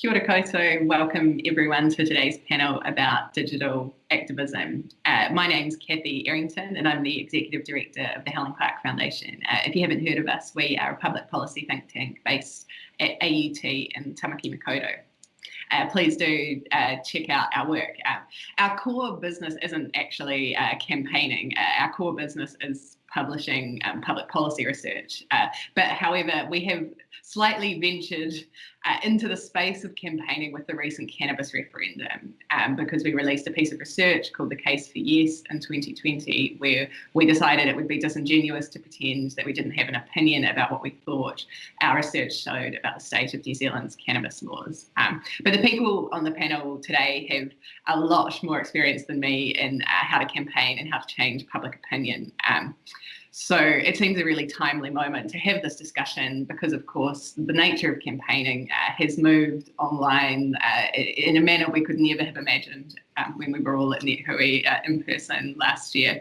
Kia ora koutou. Welcome everyone to today's panel about digital activism. Uh, my name's Kathy Errington and I'm the Executive Director of the Helen Clark Foundation. Uh, if you haven't heard of us, we are a public policy think tank based at AUT in Tamaki Makaurau. Uh, please do uh, check out our work. Uh, our core business isn't actually uh, campaigning. Uh, our core business is publishing um, public policy research. Uh, but however, we have slightly ventured uh, into the space of campaigning with the recent cannabis referendum um, because we released a piece of research called The Case for Yes in 2020, where we decided it would be disingenuous to pretend that we didn't have an opinion about what we thought our research showed about the state of New Zealand's cannabis laws. Um, but the people on the panel today have a lot more experience than me in uh, how to campaign and how to change public opinion. Um, so it seems a really timely moment to have this discussion because, of course, the nature of campaigning uh, has moved online uh, in a manner we could never have imagined um, when we were all at NetHui uh, in person last year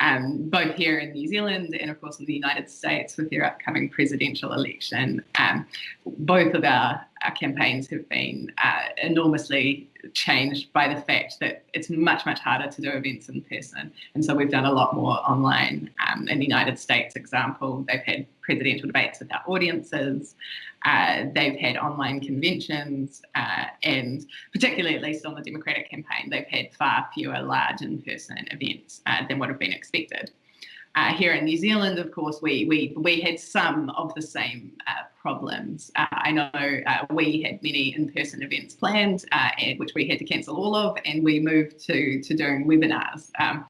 um, both here in New Zealand and of course in the United States with their upcoming presidential election. Um, both of our, our campaigns have been uh, enormously changed by the fact that it's much, much harder to do events in person. And so we've done a lot more online. Um, in the United States example, they've had presidential debates without audiences. Uh, they've had online conventions uh, and particularly at least on the Democratic campaign, they've had far fewer large in-person events uh, than would have been expected. Uh, here in New Zealand, of course, we we we had some of the same uh, problems. Uh, I know we had many in-person events planned, which we had to cancel all of, and we moved to to doing webinars. Um,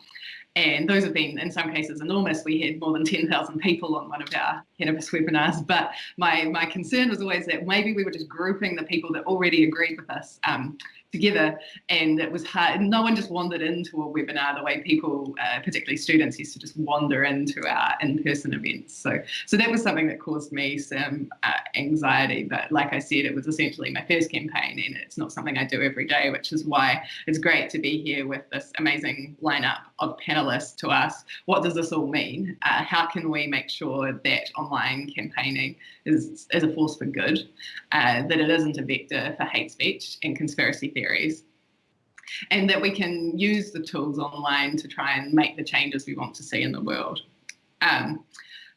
and those have been, in some cases, enormous. We had more than 10,000 people on one of our cannabis webinars. But my, my concern was always that maybe we were just grouping the people that already agreed with us um, together and it was hard no one just wandered into a webinar the way people uh, particularly students used to just wander into our in-person events. So so that was something that caused me some uh, anxiety but like I said it was essentially my first campaign and it's not something I do every day which is why it's great to be here with this amazing lineup of panelists to ask what does this all mean? Uh, how can we make sure that online campaigning is, is a force for good uh, that it isn't a vector for hate speech and conspiracy theory and that we can use the tools online to try and make the changes we want to see in the world. Um,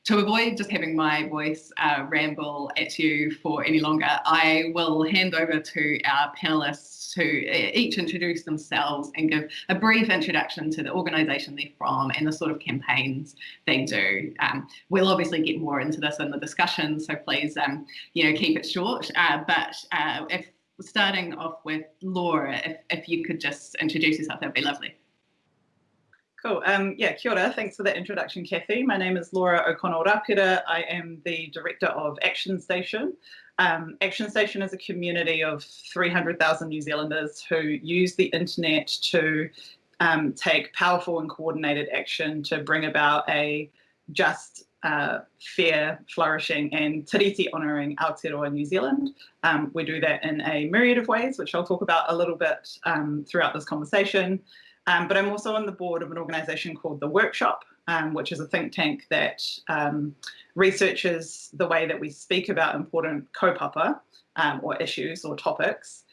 to avoid just having my voice uh, ramble at you for any longer, I will hand over to our panelists to each introduce themselves and give a brief introduction to the organisation they're from and the sort of campaigns they do. Um, we'll obviously get more into this in the discussion, so please, um, you know, keep it short. Uh, but uh, if starting off with Laura, if, if you could just introduce yourself, that'd be lovely. Cool. Um, yeah, kia ora. Thanks for that introduction, Kathy. My name is Laura O'Connell Rapira. I am the director of Action Station. Um, Action Station is a community of 300,000 New Zealanders who use the internet to um, take powerful and coordinated action to bring about a just uh, fair, flourishing and tiriti honouring Aotearoa New Zealand. Um, we do that in a myriad of ways, which I'll talk about a little bit um, throughout this conversation. Um, but I'm also on the board of an organisation called The Workshop, um, which is a think tank that um, researches the way that we speak about important kaupapa um, or issues or topics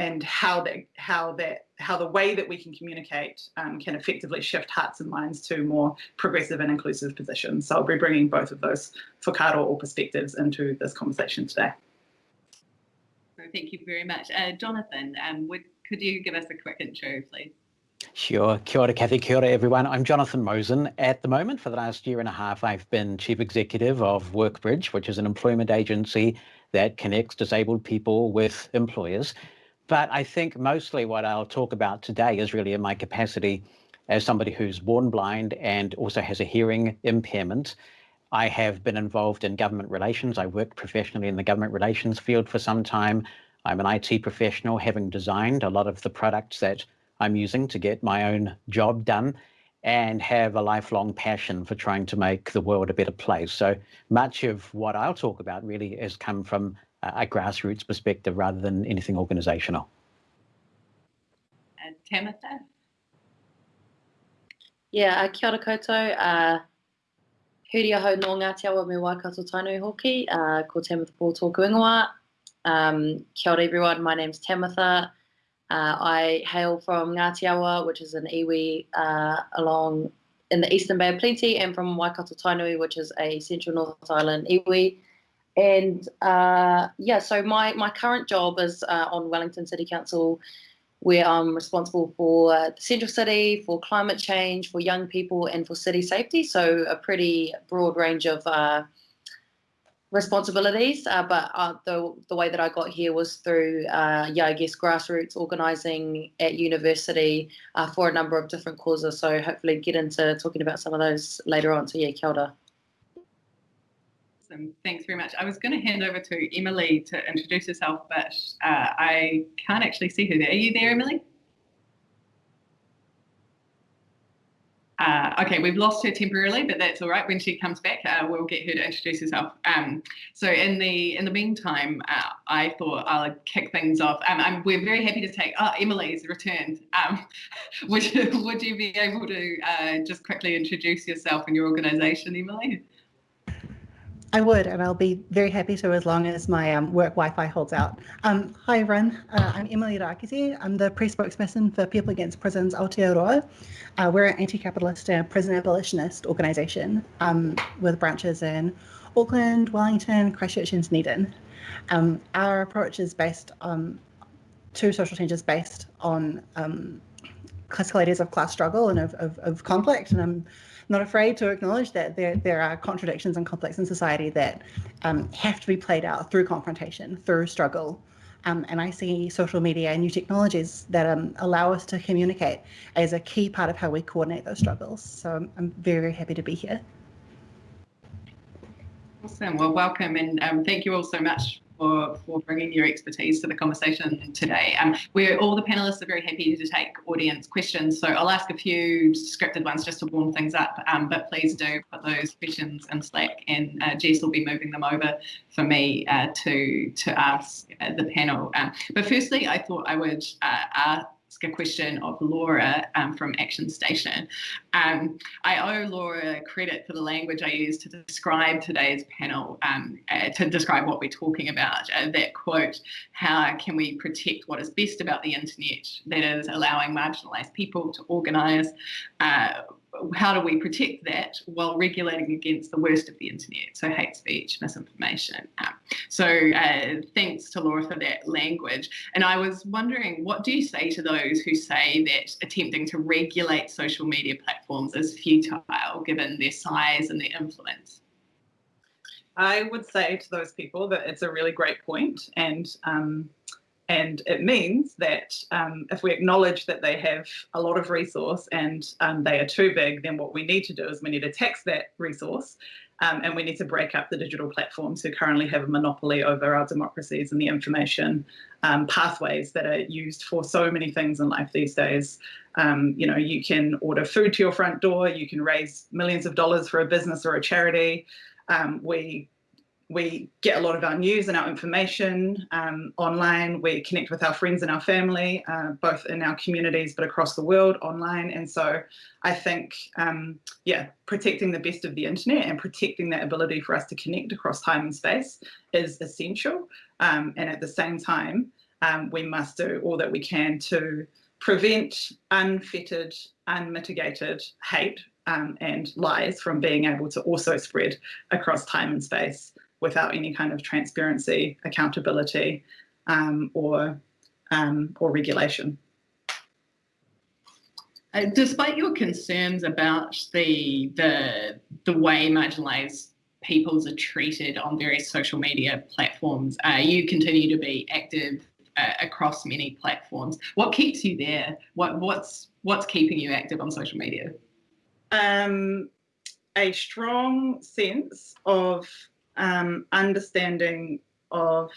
and how that how that how the way that we can communicate um, can effectively shift hearts and minds to more progressive and inclusive positions. So I'll be bringing both of those whakaaro or perspectives into this conversation today. Thank you very much. Uh, Jonathan, um, would, could you give us a quick intro, please? Sure. Kia ora, Kathy. Kia ora, everyone. I'm Jonathan Mosen. At the moment, for the last year and a half, I've been Chief Executive of Workbridge, which is an employment agency that connects disabled people with employers. But I think mostly what I'll talk about today is really in my capacity as somebody who's born blind and also has a hearing impairment. I have been involved in government relations. I worked professionally in the government relations field for some time. I'm an IT professional, having designed a lot of the products that I'm using to get my own job done and have a lifelong passion for trying to make the world a better place. So much of what I'll talk about really has come from a grassroots perspective rather than anything organisational. And Tamitha? Yeah, uh, kia ora koutou. Uh, huri aho no Ngāti Awa me Waikato Tainui hoki, uh, ko Tamitha Paul tōku ingoa. Um, kia ora everyone, my name's Tamitha. Uh, I hail from Ngāti Awa, which is an iwi uh, along in the Eastern Bay of Plenty, and from Waikato Tainui, which is a central North Island iwi. And uh, yeah, so my, my current job is uh, on Wellington City Council, where I'm responsible for uh, the central city, for climate change, for young people, and for city safety. So a pretty broad range of uh, responsibilities. Uh, but uh, the the way that I got here was through, yeah, I guess grassroots organising at university for a number of different causes. So hopefully get into talking about some of those later on. So yeah, ora. Awesome. Thanks very much. I was going to hand over to Emily to introduce herself, but uh, I can't actually see her there. Are you there, Emily? Uh, okay, we've lost her temporarily, but that's all right. When she comes back, uh, we'll get her to introduce herself. Um, so in the in the meantime, uh, I thought I'll kick things off. Um, we're very happy to take. Oh, Emily's returned. Um, would would you be able to uh, just quickly introduce yourself and your organisation, Emily? I would, and I'll be very happy to as long as my um, work Wi-Fi holds out. Um, hi everyone, uh, I'm Emily Rākete. I'm the press spokesperson for People Against Prisons Aotearoa. Uh, we're an anti-capitalist and prison abolitionist organisation um, with branches in Auckland, Wellington, Christchurch and Dunedin. Um, our approach is based on two social changes based on um, classical ideas of class struggle and of, of, of conflict, and I'm not afraid to acknowledge that there, there are contradictions and conflicts in society that um, have to be played out through confrontation, through struggle. Um, and I see social media and new technologies that um, allow us to communicate as a key part of how we coordinate those struggles. So I'm, I'm very, very happy to be here. Awesome. Well, welcome and um, thank you all so much for, for bringing your expertise to the conversation today. Um, we're all the panelists are very happy to take audience questions, so I'll ask a few scripted ones just to warm things up, um, but please do put those questions in Slack and uh, Jess will be moving them over for me uh, to, to ask uh, the panel. Um, but firstly, I thought I would uh, ask a question of Laura um, from Action Station. Um, I owe Laura credit for the language I used to describe today's panel, um, uh, to describe what we're talking about. Uh, that quote, how can we protect what is best about the internet, that is allowing marginalised people to organise, uh, how do we protect that while regulating against the worst of the internet, so hate speech, misinformation. Um, so uh, thanks to Laura for that language. And I was wondering, what do you say to those who say that attempting to regulate social media platforms is futile given their size and their influence? I would say to those people that it's a really great point and um, and it means that um, if we acknowledge that they have a lot of resource and um, they are too big, then what we need to do is we need to tax that resource um, and we need to break up the digital platforms who currently have a monopoly over our democracies and the information um, pathways that are used for so many things in life these days. Um, you know, you can order food to your front door, you can raise millions of dollars for a business or a charity. Um, we we get a lot of our news and our information um, online. We connect with our friends and our family, uh, both in our communities, but across the world online. And so I think, um, yeah, protecting the best of the internet and protecting that ability for us to connect across time and space is essential. Um, and at the same time, um, we must do all that we can to prevent unfettered, unmitigated hate um, and lies from being able to also spread across time and space without any kind of transparency, accountability, um, or um, or regulation. Uh, despite your concerns about the the the way marginalised peoples are treated on various social media platforms, uh, you continue to be active uh, across many platforms. What keeps you there? What what's what's keeping you active on social media? Um, a strong sense of um, understanding of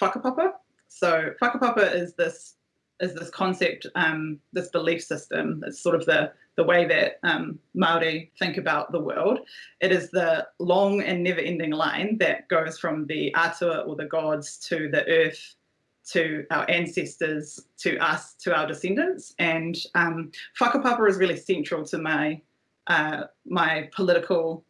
whakapapa. So whakapapa is this is this concept, um, this belief system. It's sort of the the way that um, Maori think about the world. It is the long and never-ending line that goes from the atua or the gods to the earth, to our ancestors, to us, to our descendants. And um, whakapapa is really central to my uh, my political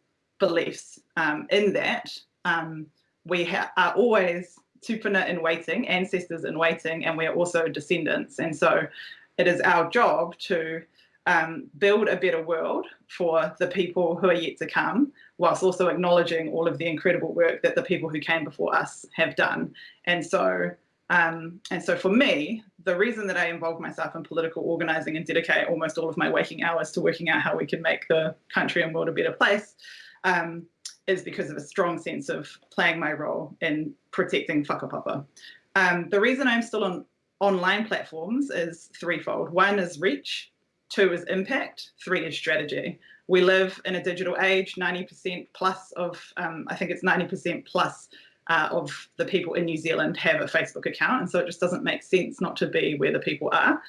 beliefs um, in that um, we are always tupuna in waiting, ancestors in waiting, and we're also descendants. And so it is our job to um, build a better world for the people who are yet to come, whilst also acknowledging all of the incredible work that the people who came before us have done. And so, um, and so for me, the reason that I involve myself in political organising and dedicate almost all of my waking hours to working out how we can make the country and world a better place um, is because of a strong sense of playing my role in protecting whakapapa. Um, the reason I'm still on online platforms is threefold. One is reach, two is impact, three is strategy. We live in a digital age, 90% plus of, um, I think it's 90% plus uh, of the people in New Zealand have a Facebook account. And so it just doesn't make sense not to be where the people are.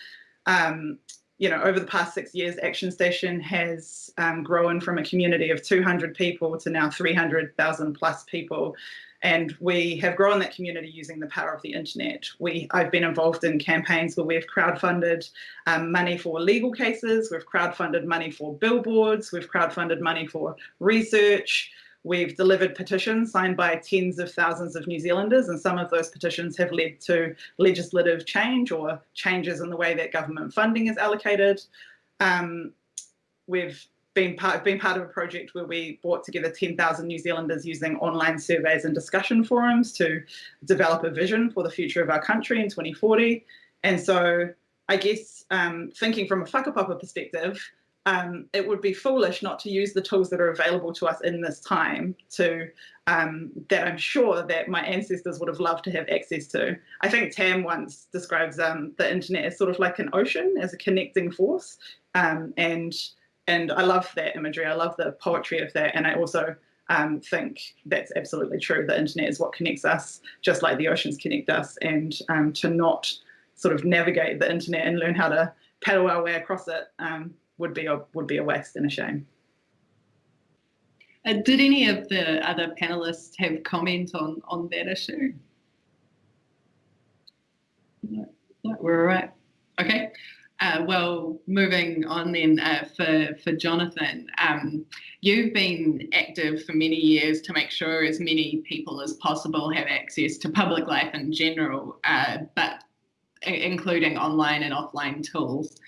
Um, you know, over the past six years, Action Station has um, grown from a community of 200 people to now 300,000 plus people. And we have grown that community using the power of the internet. We, I've been involved in campaigns where we've crowdfunded um, money for legal cases, we've crowdfunded money for billboards, we've crowdfunded money for research, We've delivered petitions signed by tens of thousands of New Zealanders, and some of those petitions have led to legislative change or changes in the way that government funding is allocated. Um, we've been part, been part of a project where we brought together 10,000 New Zealanders using online surveys and discussion forums to develop a vision for the future of our country in 2040. And so I guess um, thinking from a whakapapa perspective, um, it would be foolish not to use the tools that are available to us in this time to um, that I'm sure that my ancestors would have loved to have access to. I think Tam once describes um, the internet as sort of like an ocean, as a connecting force, um, and and I love that imagery. I love the poetry of that, and I also um, think that's absolutely true. The internet is what connects us, just like the oceans connect us, and um, to not sort of navigate the internet and learn how to paddle our way across it would be a would be a waste and a shame. Uh, did any of the other panelists have comment on on that issue? No, no we're all right. Okay. Uh, well, moving on then uh, for, for Jonathan, um, you've been active for many years to make sure as many people as possible have access to public life in general, uh, but including online and offline tools.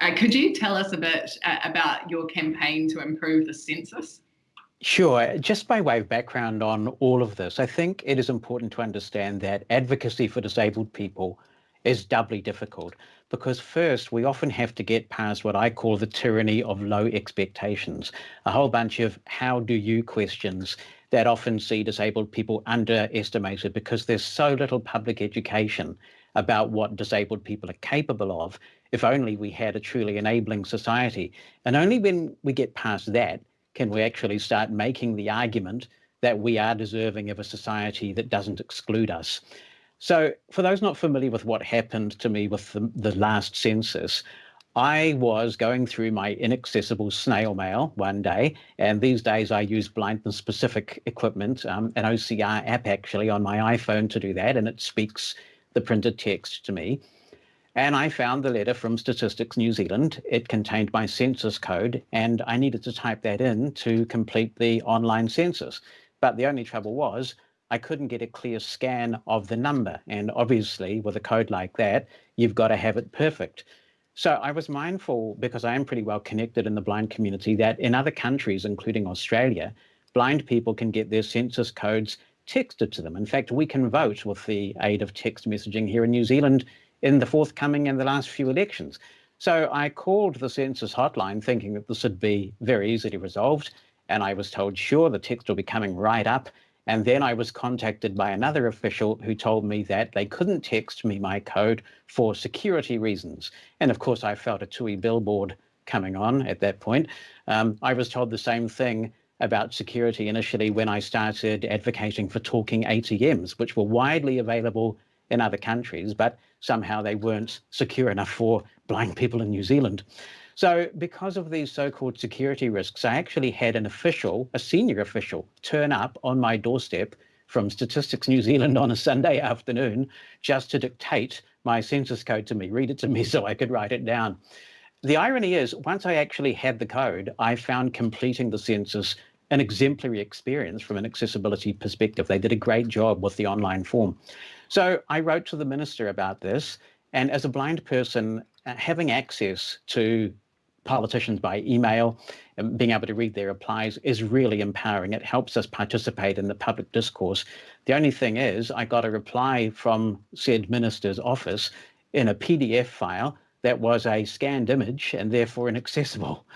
Uh, could you tell us a bit uh, about your campaign to improve the census? Sure. Just by way of background on all of this, I think it is important to understand that advocacy for disabled people is doubly difficult because first we often have to get past what I call the tyranny of low expectations, a whole bunch of how do you questions that often see disabled people underestimated because there's so little public education about what disabled people are capable of if only we had a truly enabling society. And only when we get past that can we actually start making the argument that we are deserving of a society that doesn't exclude us. So for those not familiar with what happened to me with the, the last census, I was going through my inaccessible snail mail one day, and these days I use blindness specific equipment, um, an OCR app actually on my iPhone to do that, and it speaks the printed text to me. And I found the letter from Statistics New Zealand. It contained my census code, and I needed to type that in to complete the online census. But the only trouble was I couldn't get a clear scan of the number. And obviously, with a code like that, you've got to have it perfect. So I was mindful, because I am pretty well connected in the blind community, that in other countries, including Australia, blind people can get their census codes texted to them. In fact, we can vote with the aid of text messaging here in New Zealand in the forthcoming and the last few elections. So I called the census hotline thinking that this would be very easily resolved. And I was told, sure, the text will be coming right up. And then I was contacted by another official who told me that they couldn't text me my code for security reasons. And of course, I felt a TUI billboard coming on at that point. Um, I was told the same thing about security initially when I started advocating for talking ATMs, which were widely available in other countries, but somehow they weren't secure enough for blind people in New Zealand. So because of these so-called security risks, I actually had an official, a senior official, turn up on my doorstep from Statistics New Zealand on a Sunday afternoon just to dictate my census code to me, read it to me so I could write it down. The irony is, once I actually had the code, I found completing the census an exemplary experience from an accessibility perspective. They did a great job with the online form. So I wrote to the minister about this. And as a blind person, uh, having access to politicians by email and being able to read their replies is really empowering. It helps us participate in the public discourse. The only thing is, I got a reply from said minister's office in a PDF file that was a scanned image and therefore inaccessible.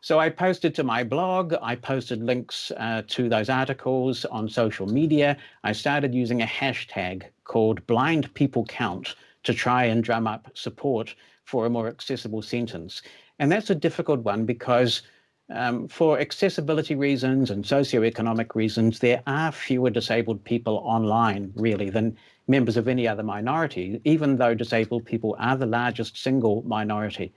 So I posted to my blog, I posted links uh, to those articles on social media. I started using a hashtag called blind people count to try and drum up support for a more accessible sentence. And that's a difficult one because um, for accessibility reasons and socioeconomic reasons, there are fewer disabled people online really than members of any other minority, even though disabled people are the largest single minority.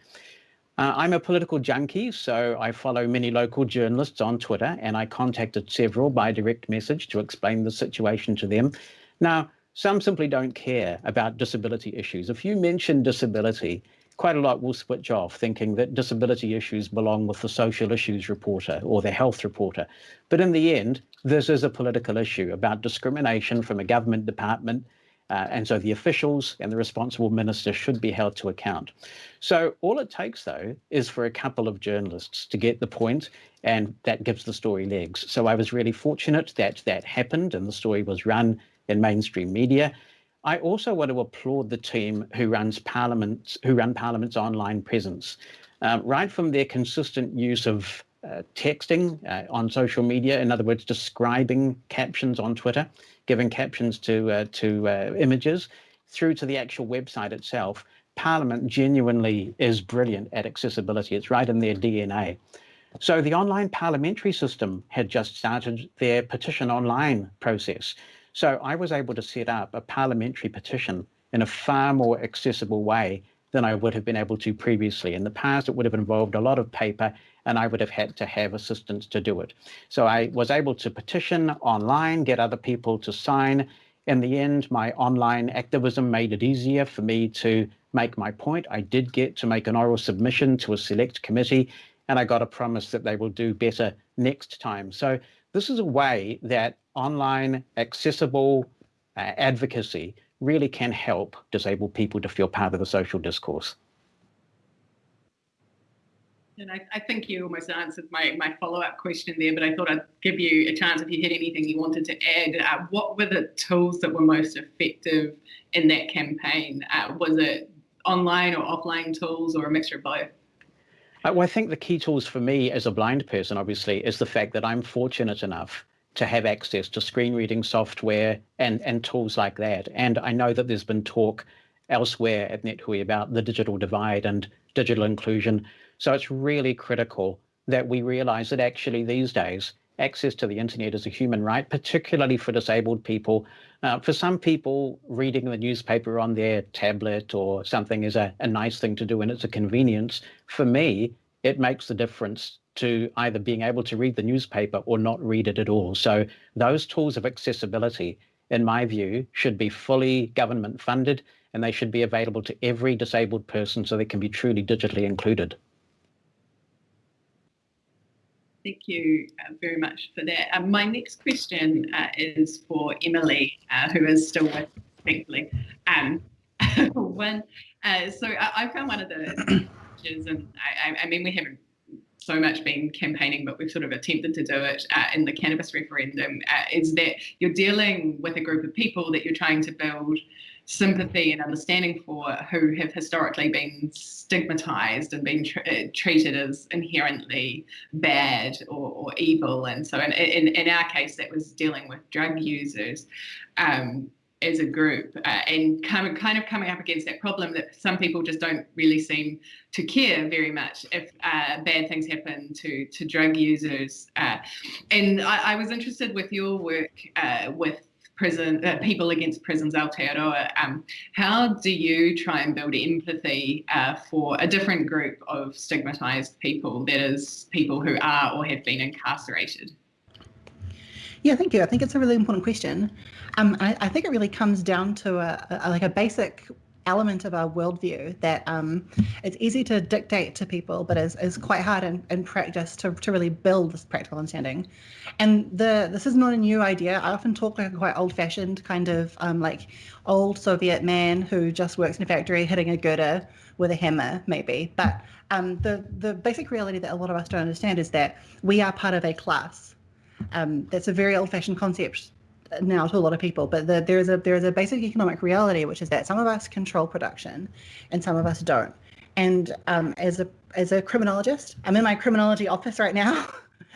Uh, I'm a political junkie, so I follow many local journalists on Twitter, and I contacted several by direct message to explain the situation to them. Now, some simply don't care about disability issues. If you mention disability, quite a lot will switch off thinking that disability issues belong with the social issues reporter or the health reporter. But in the end, this is a political issue about discrimination from a government department uh, and so the officials and the responsible minister should be held to account. So all it takes, though, is for a couple of journalists to get the point, and that gives the story legs. So I was really fortunate that that happened and the story was run in mainstream media. I also want to applaud the team who runs Parliament, who run Parliament's online presence. Um, right from their consistent use of uh, texting uh, on social media, in other words, describing captions on Twitter, giving captions to uh, to uh, images, through to the actual website itself. Parliament genuinely is brilliant at accessibility. It's right in their DNA. So the online parliamentary system had just started their petition online process. So I was able to set up a parliamentary petition in a far more accessible way than I would have been able to previously. In the past, it would have involved a lot of paper and I would have had to have assistance to do it. So I was able to petition online, get other people to sign. In the end, my online activism made it easier for me to make my point. I did get to make an oral submission to a select committee, and I got a promise that they will do better next time. So this is a way that online accessible uh, advocacy really can help disabled people to feel part of the social discourse. And I, I, think you almost answered my, my follow-up question there, but I thought I'd give you a chance if you had anything you wanted to add. Uh, what were the tools that were most effective in that campaign? Uh, was it online or offline tools or a mixture of both? Uh, well, I think the key tools for me as a blind person, obviously, is the fact that I'm fortunate enough to have access to screen reading software and, and tools like that. And I know that there's been talk elsewhere at NetHui about the digital divide and digital inclusion. So it's really critical that we realize that actually these days, access to the internet is a human right, particularly for disabled people. Uh, for some people, reading the newspaper on their tablet or something is a, a nice thing to do and it's a convenience. For me, it makes the difference to either being able to read the newspaper or not read it at all. So those tools of accessibility, in my view, should be fully government funded and they should be available to every disabled person so they can be truly digitally included. Thank you uh, very much for that. Uh, my next question uh, is for Emily, uh, who is still with, thankfully. Um, when, uh, so I, I, found one of the challenges, and I, I, mean, we haven't so much been campaigning, but we've sort of attempted to do it uh, in the cannabis referendum, is that you're dealing with a group of people that you're trying to build sympathy and understanding for who have historically been stigmatized and been tr uh, treated as inherently bad or, or evil. And so in, in, in, our case, that was dealing with drug users. Um, as a group uh, and kind of, kind of coming up against that problem that some people just don't really seem to care very much if uh, bad things happen to to drug users. Uh, and I, I, was interested with your work uh, with prison uh, people against prisons Aotearoa. Um, how do you try and build empathy uh, for a different group of stigmatized people, that is, people who are or have been incarcerated? Yeah, thank you. I think it's a really important question. Um, I, I, think it really comes down to a, a, like a basic element of our worldview that um, it's easy to dictate to people, but is, is quite hard in, in practice to, to really build this practical understanding. And the this is not a new idea. I often talk like a quite old-fashioned kind of um, like old Soviet man who just works in a factory hitting a girder with a hammer, maybe. But um, the the basic reality that a lot of us don't understand is that we are part of a class. Um, that's a very old-fashioned concept now to a lot of people, but the, there's a there's a basic economic reality, which is that some of us control production, and some of us don't. And um, as a as a criminologist, I'm in my criminology office right now.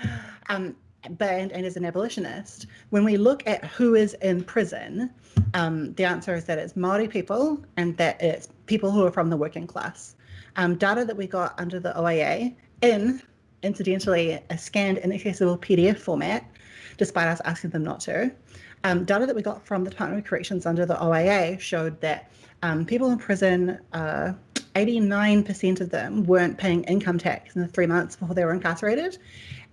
um, but and, and, as an abolitionist, when we look at who is in prison, um, the answer is that it's Maori people and that it's people who are from the working class. Um, data that we got under the OIA in, incidentally, a scanned inaccessible PDF format, despite us asking them not to, um, data that we got from the Department of Corrections under the OIA showed that um, people in prison, 89% uh, of them weren't paying income tax in the three months before they were incarcerated.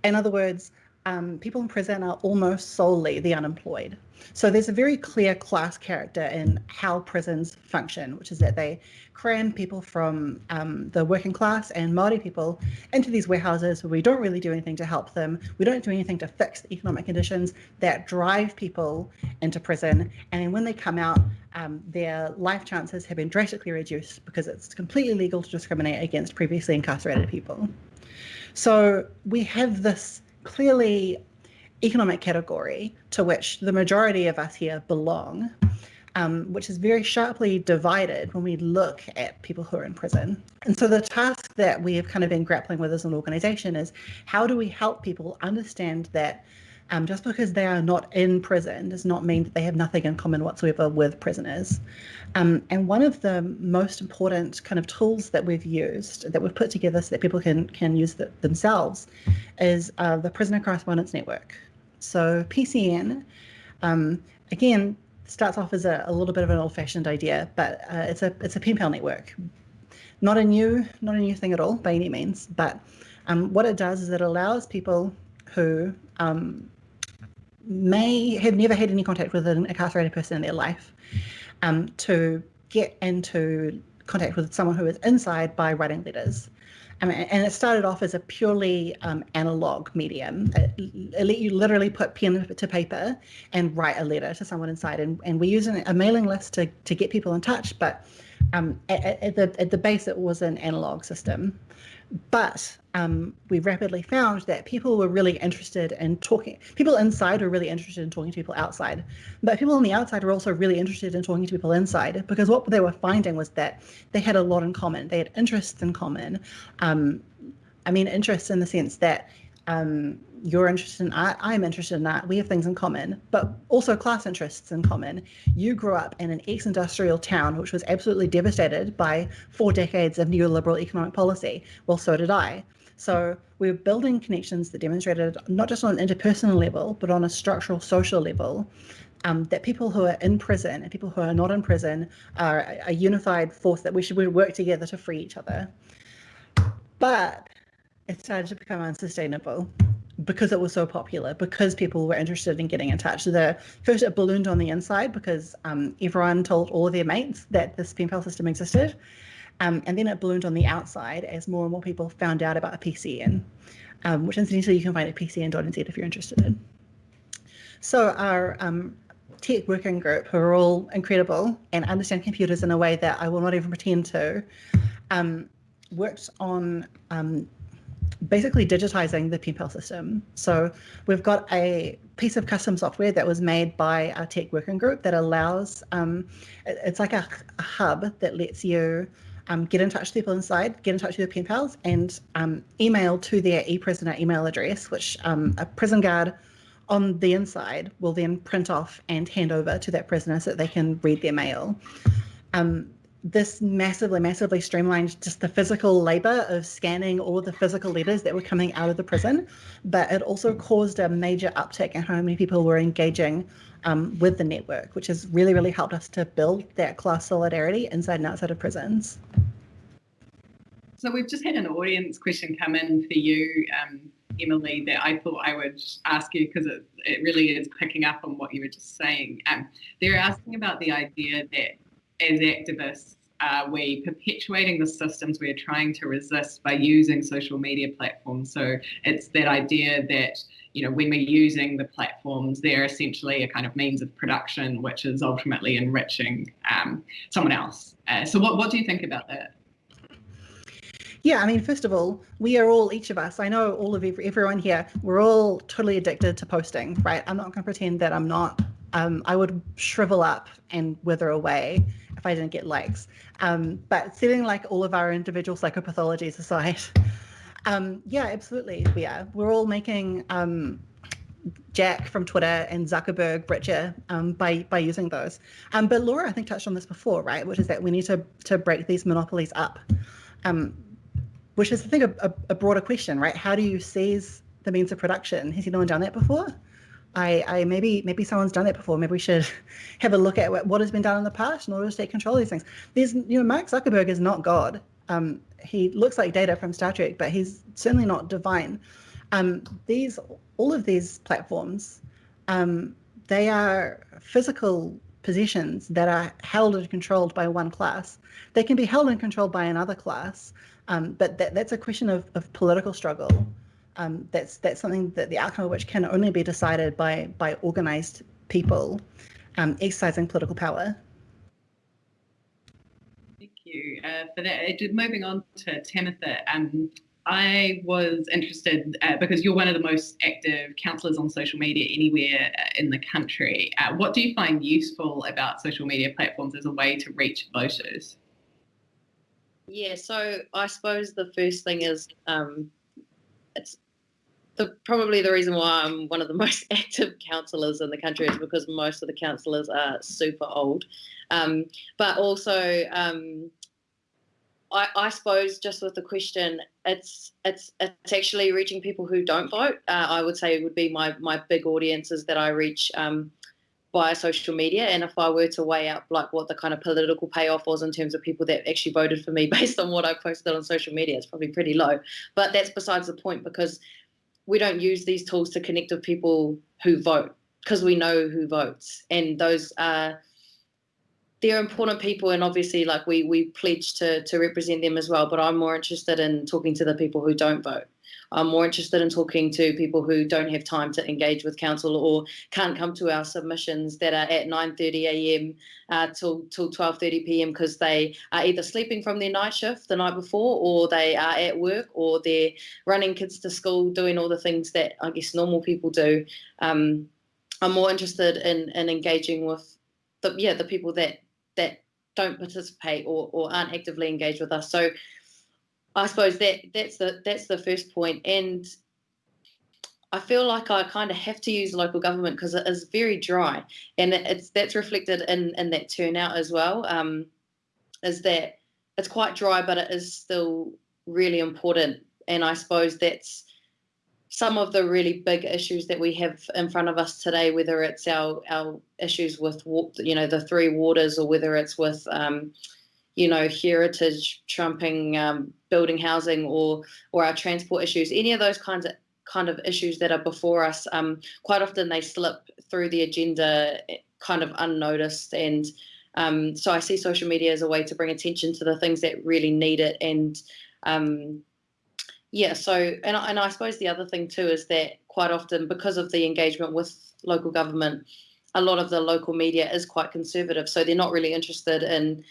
In other words, um, people in prison are almost solely the unemployed. So there's a very clear class character in how prisons function, which is that they cram people from um, the working class and Maori people into these warehouses where we don't really do anything to help them. We don't do anything to fix the economic conditions that drive people into prison. And when they come out, um, their life chances have been drastically reduced because it's completely legal to discriminate against previously incarcerated people. So we have this clearly economic category to which the majority of us here belong, um, which is very sharply divided when we look at people who are in prison. And so the task that we have kind of been grappling with as an organization is how do we help people understand that um, just because they are not in prison does not mean that they have nothing in common whatsoever with prisoners. Um, and one of the most important kind of tools that we've used, that we've put together so that people can can use the, themselves, is uh, the Prisoner Correspondence Network. So PCN, um, again, starts off as a, a, little bit of an old-fashioned idea, but uh, it's a it's a pen pal network. Not a new not a new thing at all by any means, but um, what it does is it allows people who um, may have never had any contact with an incarcerated person in their life um, to get into contact with someone who is inside by writing letters. Um, and it started off as a purely um, analog medium. It, it you literally put pen to paper and write a letter to someone inside. And, and we use a mailing list to, to get people in touch, but um, at, at, the, at the base, it was an analog system. But um, we rapidly found that people were really interested in talking. People inside were really interested in talking to people outside, but people on the outside were also really interested in talking to people inside because what they were finding was that they had a lot in common. They had interests in common. Um, I mean, interests in the sense that um, you're interested in art, I'm interested in art, we have things in common, but also class interests in common. You grew up in an ex industrial town which was absolutely devastated by four decades of neoliberal economic policy. Well, so did I. So we're building connections that demonstrated not just on an interpersonal level, but on a structural social level. Um, that people who are in prison and people who are not in prison are a unified force that we should work together to free each other. But it started to become unsustainable because it was so popular, because people were interested in getting in touch. The first it ballooned on the inside because um, everyone told all of their mates that this pen pal system existed. Um, and then it ballooned on the outside as more and more people found out about a PCN, um, which incidentally you can find at pcn.nz if you're interested in. So our um, tech working group, who are all incredible and understand computers in a way that I will not even pretend to, um, worked on um, basically digitizing the pen pal system. So we've got a piece of custom software that was made by our tech working group that allows, um, it's like a, a, hub that lets you um, get in touch with people inside, get in touch with your pen pals, and um, email to their e-prisoner email address, which um, a prison guard on the inside will then print off and hand over to that prisoner so that they can read their mail. Um, this massively, massively streamlined just the physical labor of scanning all the physical letters that were coming out of the prison, but it also caused a major uptick in how many people were engaging um, with the network, which has really, really helped us to build that class solidarity inside and outside of prisons. So we've just had an audience question come in for you, um, Emily, that I thought I would ask you because it, it really is picking up on what you were just saying. Um, they're asking about the idea that as activists, are we perpetuating the systems we're trying to resist by using social media platforms? So it's that idea that you know when we're using the platforms, they're essentially a kind of means of production, which is ultimately enriching um, someone else. Uh, so what what do you think about that? Yeah, I mean, first of all, we are all, each of us, I know all of every, everyone here, we're all totally addicted to posting, right? I'm not going to pretend that I'm not. Um, I would shrivel up and wither away if I didn't get likes. Um, but setting like all of our individual psychopathologies aside, um, yeah, absolutely, we are. We're all making um, Jack from Twitter and Zuckerberg richer um, by by using those. Um, but Laura, I think touched on this before, right? Which is that we need to to break these monopolies up. Which is I think a, a, broader question, right? How do you seize the means of production? Has anyone done that before? I, I maybe maybe someone's done that before. Maybe we should have a look at what, what has been done in the past in order to take control of these things. There's you know Mark Zuckerberg is not God. Um, he looks like Data from Star Trek, but he's certainly not divine. Um, these all of these platforms, um, they are physical positions that are held and controlled by one class. They can be held and controlled by another class, um, but that, that's a question of, of political struggle. Um, that's that's something that the outcome of which can only be decided by by organized people um, exercising political power. Thank you uh, for that. Uh, moving on to Tamitha, um, I was interested uh, because you're one of the most active councillors on social media anywhere uh, in the country. Uh, what do you find useful about social media platforms as a way to reach voters? Yeah, so I suppose the first thing is um, it's the probably the reason why I'm one of the most active councillors in the country is because most of the councillors are super old, um, but also um, I, I, suppose just with the question, it's it's it's actually reaching people who don't vote. Uh, I would say it would be my my big audiences that I reach. Um, via social media. And if I were to weigh up like what the kind of political payoff was in terms of people that actually voted for me based on what I posted on social media, it's probably pretty low. But that's besides the point because we don't use these tools to connect with people who vote because we know who votes. And those are they're important people and obviously like we we pledge to to represent them as well. But I'm more interested in talking to the people who don't vote. I'm more interested in talking to people who don't have time to engage with council or can't come to our submissions that are at 9:30 a.m. Uh, till till 12:30 p.m. because they are either sleeping from their night shift the night before, or they are at work, or they're running kids to school, doing all the things that I guess normal people do. Um, I'm more interested in in engaging with the yeah the people that that don't participate or, or aren't actively engaged with us. So I suppose that that's the that's the first point, and I feel like I kind of have to use local government because it is very dry, and it's that's reflected in in that turnout as well. Um, is that it's quite dry, but it is still really important, and I suppose that's some of the really big issues that we have in front of us today, whether it's our our issues with you know the three waters, or whether it's with um, you know, heritage trumping um, building housing or or our transport issues, any of those kinds of kind of issues that are before us, um, quite often they slip through the agenda eh, kind of unnoticed. And um, so I see social media as a way to bring attention to the things that really need it. And um, yeah, so and and I suppose the other thing too is that quite often because of the engagement with local government, a lot of the local media is quite conservative, so they're not really interested in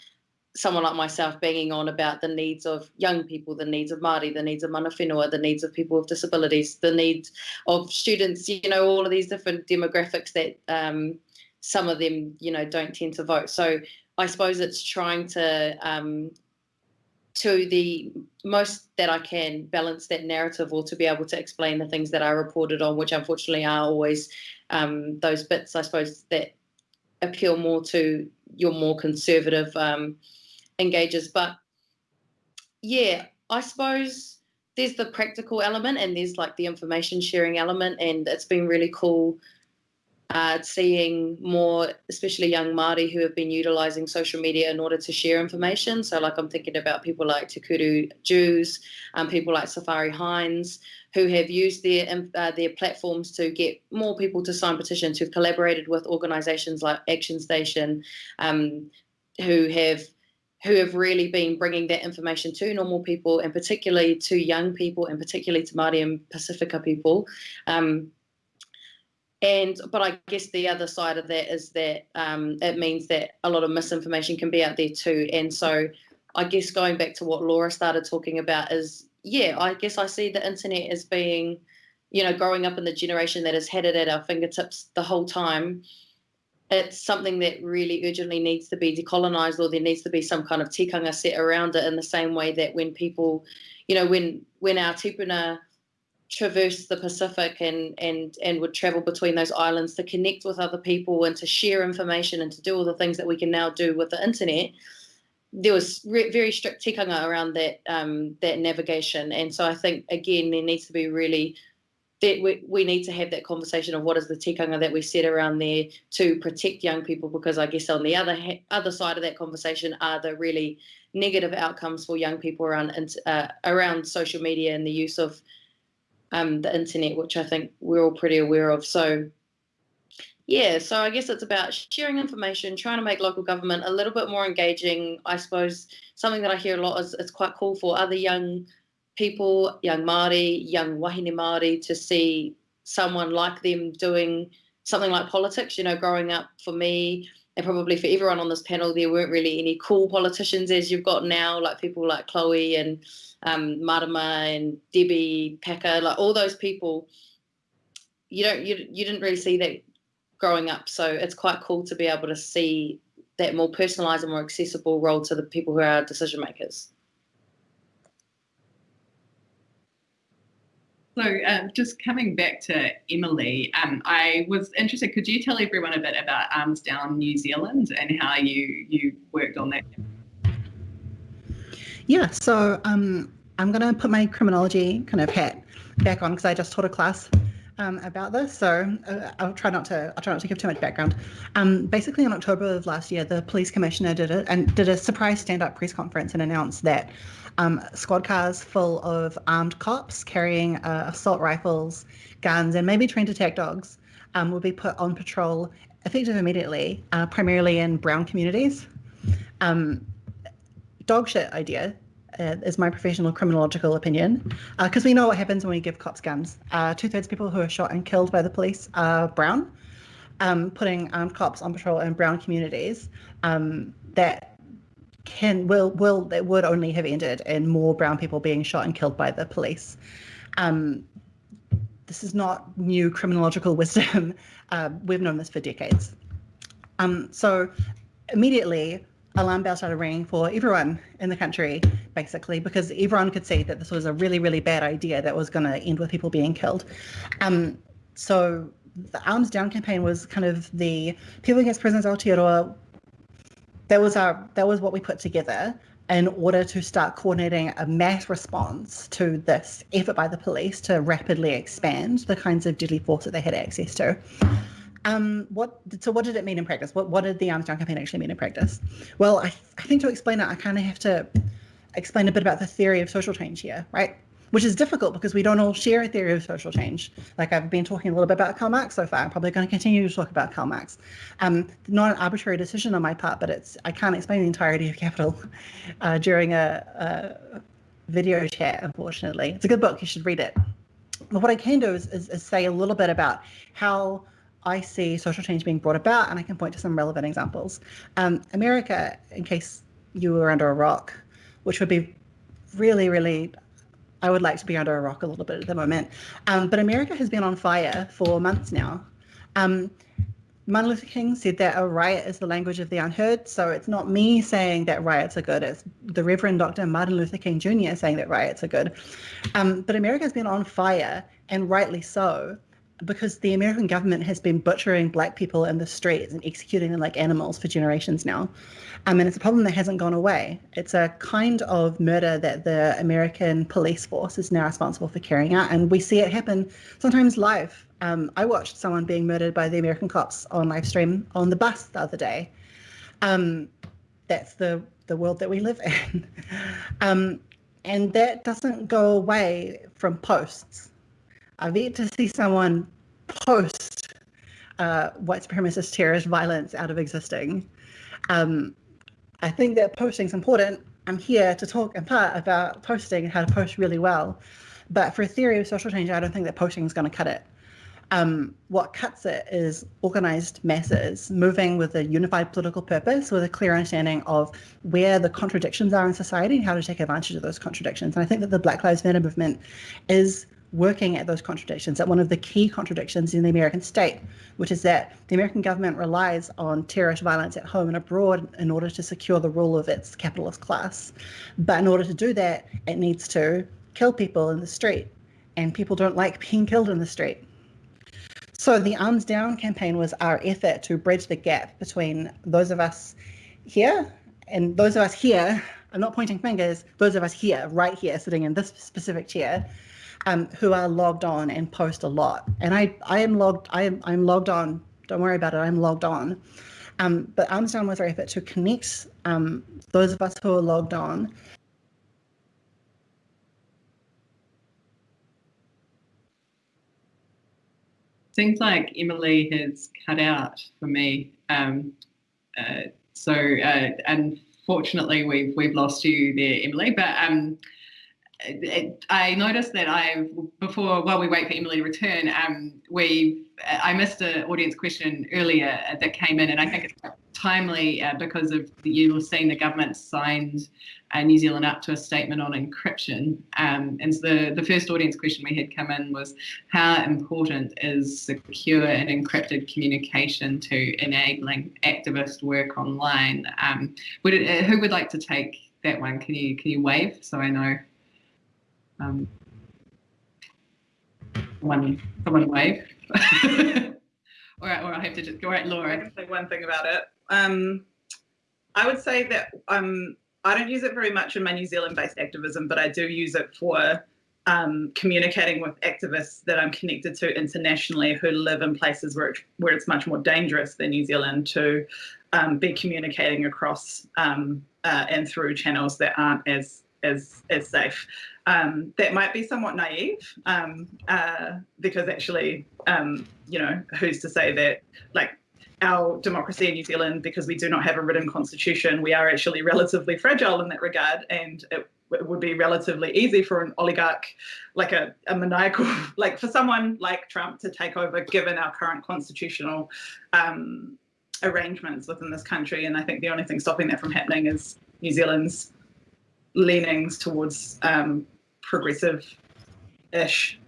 someone like myself banging on about the needs of young people, the needs of Māori, the needs of mana whenua, the needs of people with disabilities, the needs of students, you know, all of these different demographics that um, some of them, you know, don't tend to vote. So I suppose it's trying to, um, to the most that I can, balance that narrative or to be able to explain the things that I reported on, which unfortunately are always um, those bits, I suppose, that appeal more to your more conservative um, engages. But yeah, I suppose there's the practical element and there's like the information sharing element, and it's been really cool uh, seeing more, especially young Māori who have been utilising social media in order to share information. So, like, I'm thinking about people like Te Kuru Dewes, um, people like Safari Hines, who have used their uh, their platforms to get more people to sign petitions, who've collaborated with organisations like Action Station, um, who have who have really been bringing that information to normal people and particularly to young people and particularly to Māori and Pacifica people. Um, and but I guess the other side of that is that um, it means that a lot of misinformation can be out there too. And so I guess going back to what Laura started talking about is yeah, I guess I see the internet as being, you know, growing up in the generation that has had it at our fingertips the whole time it's something that really urgently needs to be decolonized or there needs to be some kind of tikanga set around it in the same way that when people, you know, when when our tupuna traversed the Pacific and and and would travel between those islands to connect with other people and to share information and to do all the things that we can now do with the internet, there was very strict tikanga around that um, that navigation. And so I think again there needs to be really that we, we need to have that conversation of what is the tikanga that we set around there to protect young people because I guess on the other other side of that conversation are the really negative outcomes for young people around uh, around social media and the use of um, the internet, which I think we're all pretty aware of. So yeah, so I guess it's about sharing information, trying to make local government a little bit more engaging. I suppose something that I hear a lot is it's quite cool for other young people, young Māori, young wahine Māori, to see someone like them doing something like politics. You know, growing up for me, and probably for everyone on this panel, there weren't really any cool politicians as you've got now, like people like Chloe and um, Marama and Debbie Packer, like all those people. You don't, you, you didn't really see that growing up, so it's quite cool to be able to see that more personalised and more accessible role to the people who are decision makers. So, um, just coming back to Emily, um, I was interested. Could you tell everyone a bit about Arms Down New Zealand and how you you worked on that? Yeah, so um, I'm going to put my criminology kind of hat back on because I just taught a class um, about this. So uh, I'll try not to I'll try not to give too much background. Um, basically, in October of last year, the police commissioner did it and did a surprise stand-up press conference and announced that um, squad cars full of armed cops carrying uh, assault rifles, guns, and maybe trained attack dogs um, will be put on patrol effective immediately, uh, primarily in brown communities. Um, dog shit idea uh, is my professional criminological opinion, because uh, we know what happens when we give cops guns. Uh, Two thirds of people who are shot and killed by the police are brown. Um, putting armed cops on patrol in brown communities um, that can will will that would only have ended in more brown people being shot and killed by the police. Um, this is not new criminological wisdom. Uh, we've known this for decades. Um, so immediately, alarm bells started ringing for everyone in the country, basically, because everyone could see that this was a really, really bad idea that was going to end with people being killed. Um, so the Arms Down campaign was kind of the People Against Prisons Aotearoa that was our that was what we put together in order to start coordinating a mass response to this effort by the police to rapidly expand the kinds of deadly force that they had access to. Um, what so what did it mean in practice? What what did the Arms Down campaign actually mean in practice? Well, I, I think to explain it, I kind of have to explain a bit about the theory of social change here, right? Which is difficult because we don't all share a theory of social change. Like I've been talking a little bit about Karl Marx so far. I'm probably going to continue to talk about Karl Marx. Um, not an arbitrary decision on my part, but it's I can't explain the entirety of Capital uh, during a, a, video chat, unfortunately. It's a good book. You should read it. But what I can do is, is, is say a little bit about how I see social change being brought about, and I can point to some relevant examples. Um, America, in case you were under a rock, which would be really, really I would like to be under a rock a little bit at the moment. Um, but America has been on fire for months now. Um, Martin Luther King said that a riot is the language of the unheard. So it's not me saying that riots are good. It's the Reverend Dr. Martin Luther King Jr. saying that riots are good. Um, but America has been on fire, and rightly so, because the American government has been butchering black people in the streets and executing them like animals for generations now. Um, and it's a problem that hasn't gone away. It's a kind of murder that the American police force is now responsible for carrying out. And we see it happen sometimes live. Um, I watched someone being murdered by the American cops on live stream on the bus the other day. Um, that's the, the world that we live in. Um, and that doesn't go away from posts. I've yet to see someone post uh, white supremacist terrorist violence out of existing. Um, I think that posting is important. I'm here to talk in part about posting and how to post really well. But for a theory of social change, I don't think that posting is going to cut it. Um, what cuts it is organized masses moving with a unified political purpose, with a clear understanding of where the contradictions are in society and how to take advantage of those contradictions. And I think that the Black Lives Matter movement is working at those contradictions, at one of the key contradictions in the American state, which is that the American government relies on terrorist violence at home and abroad in order to secure the rule of its capitalist class. But in order to do that, it needs to kill people in the street, and people don't like being killed in the street. So the Arms Down campaign was our effort to bridge the gap between those of us here and those of us here. I'm not pointing fingers. Those of us here, right here, sitting in this specific chair, um, who are logged on and post a lot. And I, I am logged. I am, I'm logged on. Don't worry about it. I'm logged on. Um, Down was our effort to connect um, those of us who are logged on seems like Emily has cut out for me. Um, uh, so uh, unfortunately, we've we've lost you there, Emily. But um, I noticed that I before while we wait for Emily to return, um, we I missed an audience question earlier that came in, and I think it's timely uh, because of the, you were seeing the government signed uh, New Zealand up to a statement on encryption. Um, and so the, the first audience question we had come in was how important is secure and encrypted communication to enabling activist work online? Um, would it, who would like to take that one? Can you can you wave so I know? Um, someone, someone wave. All right, or I have to just go right, Laura. I can say one thing about it. Um, I would say that um, I don't use it very much in my New Zealand-based activism, but I do use it for um, communicating with activists that I'm connected to internationally who live in places where, it, where it's much more dangerous than New Zealand to um, be communicating across um, uh, and through channels that aren't as as as safe. Um, that might be somewhat naive um, uh, because actually, um, you know, who's to say that like our democracy in New Zealand, because we do not have a written constitution, we are actually relatively fragile in that regard, and it, it would be relatively easy for an oligarch, like a, a, maniacal, like for someone like Trump to take over, given our current constitutional um, arrangements within this country. And I think the only thing stopping that from happening is New Zealand's leanings towards um, progressive-ish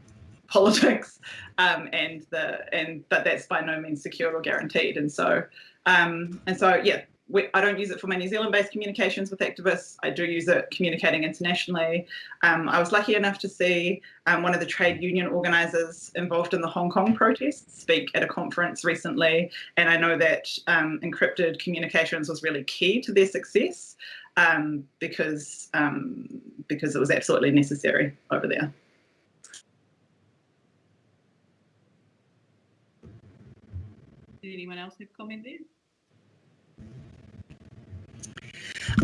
politics um, and the and but that's by no means secured or guaranteed and so um, and so yeah we, I don't use it for my New Zealand-based communications with activists. I do use it communicating internationally. Um, I was lucky enough to see um, one of the trade union organisers involved in the Hong Kong protests speak at a conference recently, and I know that um, encrypted communications was really key to their success um, because um, because it was absolutely necessary over there. Did anyone else have comment there?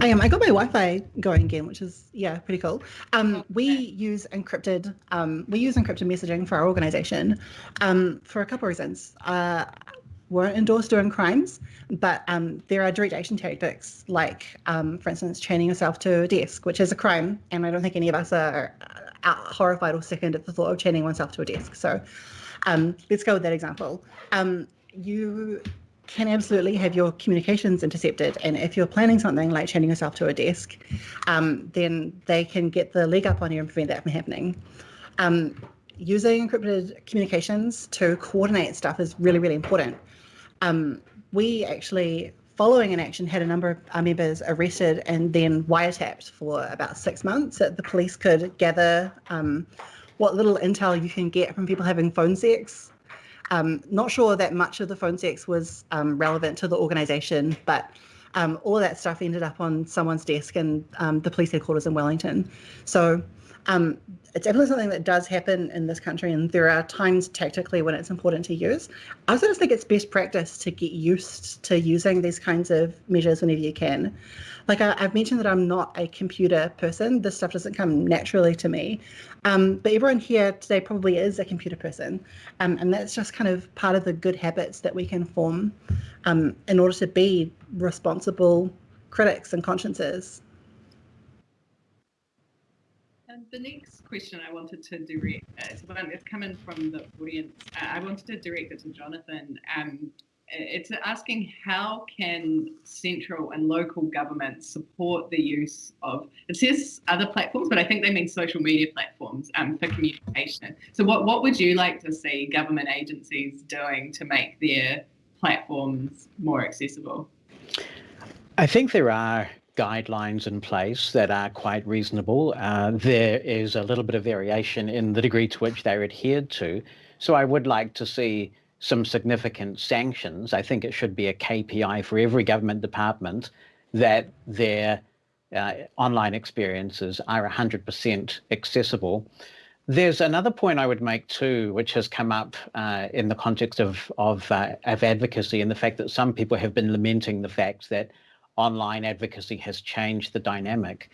I am. I got my Wi-Fi going again, which is yeah, pretty cool. Um. We use encrypted. Um, we use encrypted messaging for our organization um, for a couple of reasons. Uh, weren't endorsed doing crimes, but um, there are direct action tactics, like, um, for instance, chaining yourself to a desk, which is a crime, and I don't think any of us are uh, horrified or sickened at the thought of chaining oneself to a desk. So um, let's go with that example. Um, you can absolutely have your communications intercepted. And if you're planning something like chaining yourself to a desk, um, then they can get the leg up on you and prevent that from happening. Um, using encrypted communications to coordinate stuff is really, really important. Um, we actually, following an action, had a number of our members arrested and then wiretapped for about six months so that the police could gather um, what little intel you can get from people having phone sex um, not sure that much of the phone sex was um, relevant to the organisation, but um, all that stuff ended up on someone's desk in um, the police headquarters in Wellington. So um, it's definitely something that does happen in this country, and there are times tactically when it's important to use. I also just think it's best practice to get used to using these kinds of measures whenever you can. Like I, have mentioned that I'm not a computer person. This stuff doesn't come naturally to me. Um, but everyone here today probably is a computer person. Um, and that's just kind of part of the good habits that we can form um, in order to be responsible critics and consciences. And the next question I wanted to direct uh, is one that's coming from the audience. Uh, I wanted to direct it to Jonathan. Um, it's asking how can central and local governments support the use of it says other platforms but i think they mean social media platforms um, for communication so what, what would you like to see government agencies doing to make their platforms more accessible i think there are guidelines in place that are quite reasonable uh, there is a little bit of variation in the degree to which they're adhered to so i would like to see some significant sanctions. I think it should be a KPI for every government department that their uh, online experiences are 100% accessible. There's another point I would make too, which has come up uh, in the context of of, uh, of advocacy and the fact that some people have been lamenting the fact that online advocacy has changed the dynamic.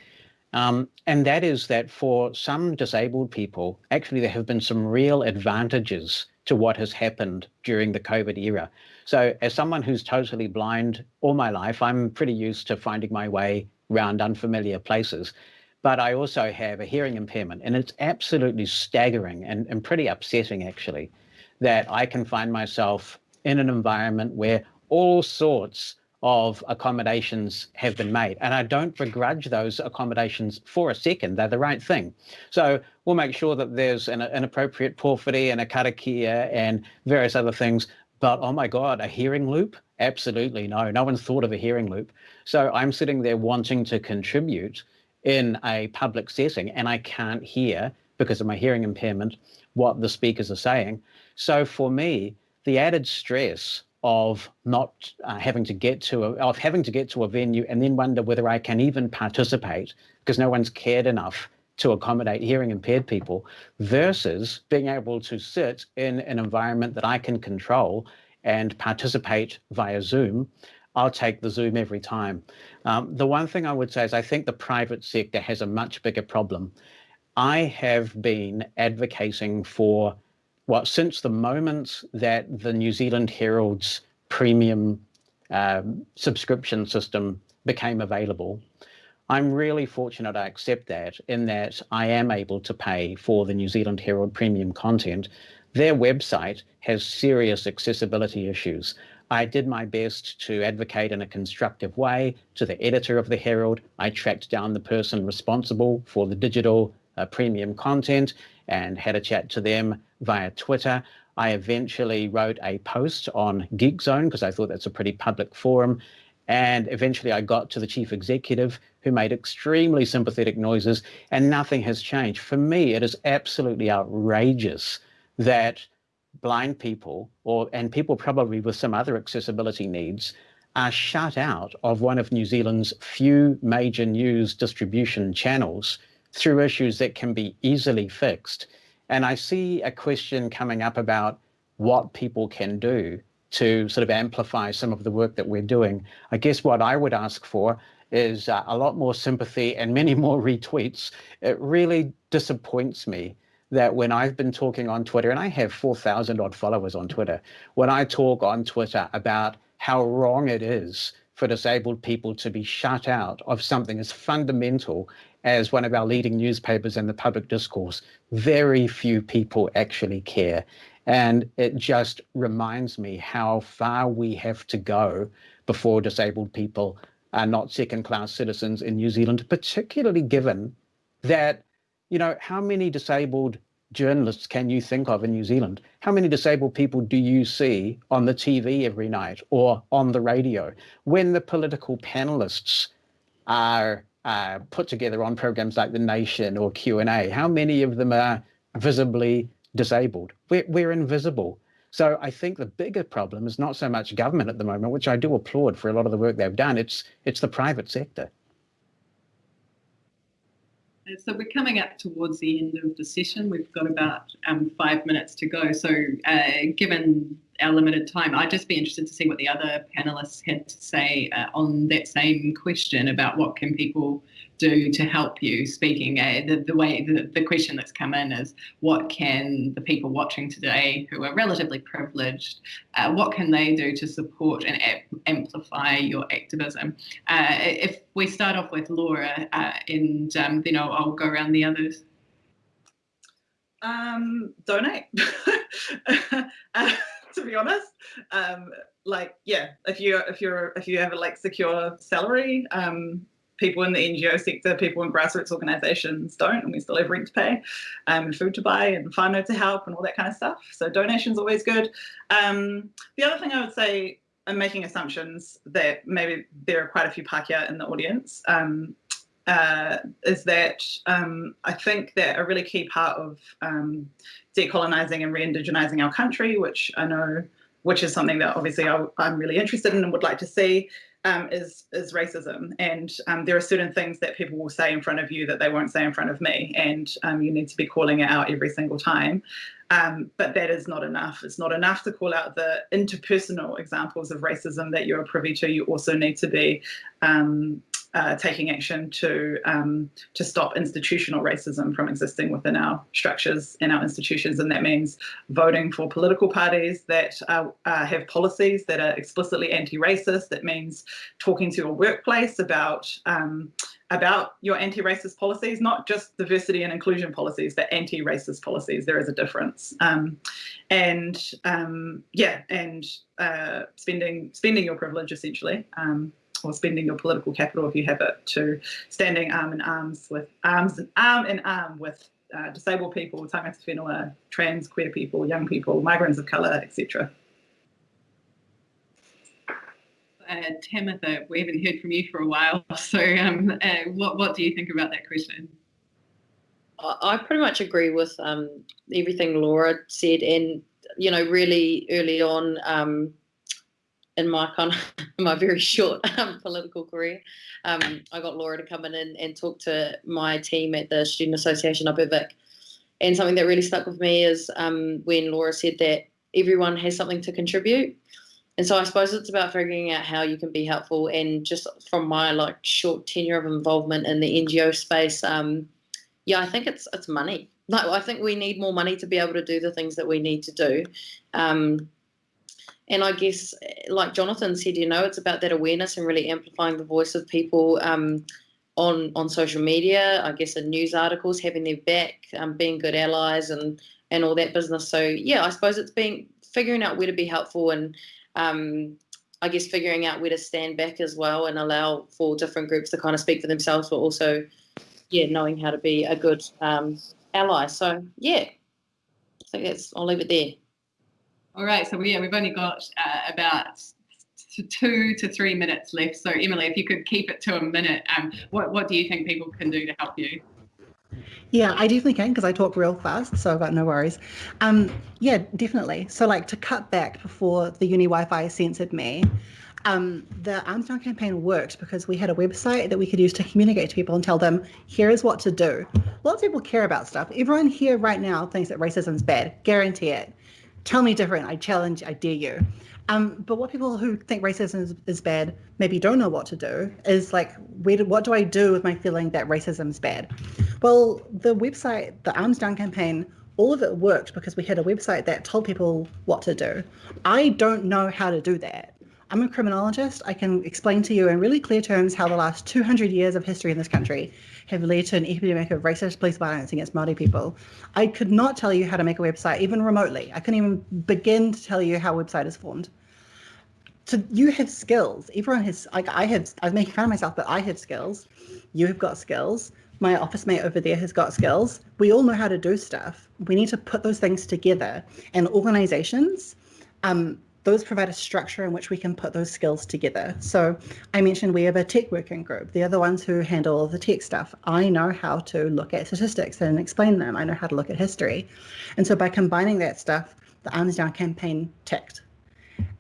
Um, and that is that for some disabled people, actually there have been some real advantages to what has happened during the COVID era. So as someone who's totally blind all my life, I'm pretty used to finding my way around unfamiliar places. But I also have a hearing impairment, and it's absolutely staggering and, and pretty upsetting, actually, that I can find myself in an environment where all sorts of accommodations have been made. And I don't begrudge those accommodations for a second. They're the right thing. So we'll make sure that there's an, an appropriate pōwhiri and a karakia and various other things. But oh my God, a hearing loop? Absolutely no. No one's thought of a hearing loop. So I'm sitting there wanting to contribute in a public setting and I can't hear because of my hearing impairment what the speakers are saying. So for me, the added stress of not uh, having to get to a, of having to get to a venue and then wonder whether I can even participate because no one's cared enough to accommodate hearing impaired people versus being able to sit in an environment that I can control and participate via Zoom, I'll take the Zoom every time. Um, the one thing I would say is I think the private sector has a much bigger problem. I have been advocating for well, since the moment that the New Zealand Herald's premium um, subscription system became available, I'm really fortunate I accept that in that I am able to pay for the New Zealand Herald premium content. Their website has serious accessibility issues. I did my best to advocate in a constructive way to the editor of the Herald. I tracked down the person responsible for the digital uh, premium content and had a chat to them via Twitter. I eventually wrote a post on Geekzone because I thought that's a pretty public forum. And eventually I got to the chief executive who made extremely sympathetic noises and nothing has changed. For me, it is absolutely outrageous that blind people or and people probably with some other accessibility needs are shut out of one of New Zealand's few major news distribution channels through issues that can be easily fixed. And I see a question coming up about what people can do to sort of amplify some of the work that we're doing. I guess what I would ask for is uh, a lot more sympathy and many more retweets. It really disappoints me that when I've been talking on Twitter, and I have 4,000 odd followers on Twitter, when I talk on Twitter about how wrong it is for disabled people to be shut out of something as fundamental as one of our leading newspapers in the public discourse, very few people actually care. And it just reminds me how far we have to go before disabled people are not second class citizens in New Zealand, particularly given that, you know, how many disabled journalists can you think of in New Zealand? How many disabled people do you see on the TV every night or on the radio? When the political panelists are uh, put together on programs like The Nation or Q&A, how many of them are visibly disabled? We're, we're invisible. So I think the bigger problem is not so much government at the moment, which I do applaud for a lot of the work they've done. It's it's the private sector. So we're coming up towards the end of the session. We've got about um, five minutes to go. So uh, given our limited time, I'd just be interested to see what the other panelists had to say uh, on that same question about what can people do to help you speaking. Uh, the, the way the, the question that's come in is what can the people watching today who are relatively privileged, uh, what can they do to support and amplify your activism. Uh, if we start off with Laura, uh, and um, then I'll, I'll, go around the others. Um, donate. Uh, to be honest, um, like yeah, if you if you're if you have a like secure salary, um, people in the NGO sector, people in grassroots organisations don't, and we still have rent to pay, um, and food to buy, and whānau to help, and all that kind of stuff. So donations always good. Um, the other thing I would say, I'm making assumptions that maybe there are quite a few Pākehā in the audience. Um, uh, is that um, I think that a really key part of um, decolonising and re-indigenising our country, which I know, which is something that obviously I, am really interested in and would like to see, um, is is racism. And um, there are certain things that people will say in front of you that they won't say in front of me, and um, you need to be calling it out every single time. Um, but that is not enough. It's not enough to call out the interpersonal examples of racism that you're privy to. You also need to be uh, taking action to um, to stop institutional racism from existing within our structures and our institutions, and that means voting for political parties that uh, uh, have policies that are explicitly anti-racist. That means talking to your workplace about um, about your anti-racist policies, not just diversity and inclusion policies, but anti-racist policies. There is a difference, um, and um, yeah, and uh, spending spending your privilege essentially. Or spending your political capital if you have it to standing arm in arms with arms and arm in arm with uh, disabled people, tangata whenua, trans, queer people, young people, migrants of colour, etc. Uh, Tamitha, we haven't heard from you for a while, so um, uh, what, what do you think about that question? I pretty much agree with um, everything Laura said, and you know, really early on, um, in my kind of my very short um, political career, um, I got Laura to come in and, and, talk to my team at the Student Association up at Vic. And something that really stuck with me is um, when Laura said that everyone has something to contribute. And so I suppose it's about figuring out how you can be helpful. And just from my like short tenure of involvement in the NGO space, um, yeah, I think it's it's money. Like I think we need more money to be able to do the things that we need to do. And I guess, like Jonathan said, you know, it's about that awareness and really amplifying the voice of people um, on on social media. I guess in news articles, having their back, um, being good allies, and and all that business. So yeah, I suppose it's being figuring out where to be helpful and. Um, I guess figuring out where to stand back as well and allow for different groups to kind of speak for themselves, but also, yeah, knowing how to be a good um, ally. So yeah, I think that's. I'll leave it there. All right, so yeah, we've only got uh, about two to three minutes left. So Emily, if you could keep it to a minute, um, what, what do you think people can do to help you? Yeah, I definitely can because I talk real fast, so I've got no worries. Um, yeah, definitely. So like to cut back before the uni Wi-Fi censored me, um, the Arms Down campaign worked because we had a website that we could use to communicate to people and tell them, here is what to do. Lots of people care about stuff. Everyone here right now thinks that racism is bad. Guarantee it tell me different. I challenge, I dare you. Um, but what people who think racism is, is, bad maybe don't know what to do is like, where do, what do I do with my feeling that racism is bad? Well, the website, the Arms Down campaign, all of it worked because we had a website that told people what to do. I don't know how to do that. I'm a criminologist. I can explain to you in really clear terms how the last 200 years of history in this country have led to an epidemic of racist police violence against Māori people. I could not tell you how to make a website, even remotely. I couldn't even begin to tell you how a website is formed. So you have skills. Everyone has, like I have, I'm making fun of myself, but I have skills. You have got skills. My office mate over there has got skills. We all know how to do stuff. We need to put those things together. And organizations, um, those provide a structure in which we can put those skills together. So I mentioned we have a tech working group. They're the ones who handle all the tech stuff. I know how to look at statistics and explain them. I know how to look at history. And so by combining that stuff, the Arms Down campaign ticked.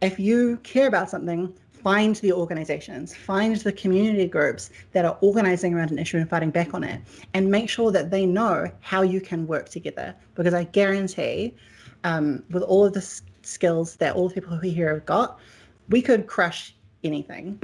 If you care about something, find the organizations, find the community groups that are organizing around an issue and fighting back on it, and make sure that they know how you can work together. Because I guarantee um, with all of this skills that all the people who here have got, we could crush anything.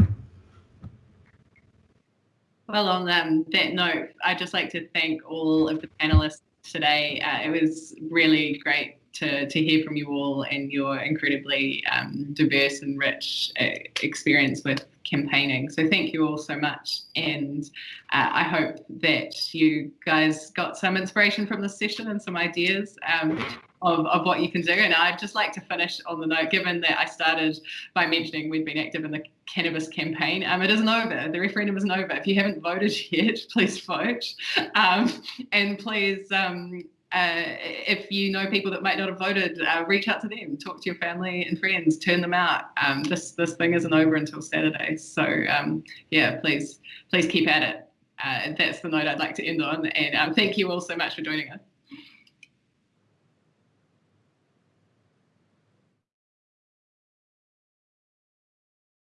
Well, on um, that note, I'd just like to thank all of the panelists today. Uh, it was really great to, to hear from you all and your incredibly um, diverse and rich uh, experience with campaigning. So thank you all so much. And uh, I hope that you guys got some inspiration from this session and some ideas um, of, of what you can do. And I'd just like to finish on the note, given that I started by mentioning we've been active in the cannabis campaign. Um, it isn't over. The referendum isn't over. If you haven't voted yet, please vote. Um, and please um, uh, if you know people that might not have voted, uh, reach out to them, talk to your family and friends, turn them out. Um, this this thing isn't over until Saturday, so um, yeah, please please keep at it. Uh, that's the note I'd like to end on, and um, thank you all so much for joining us.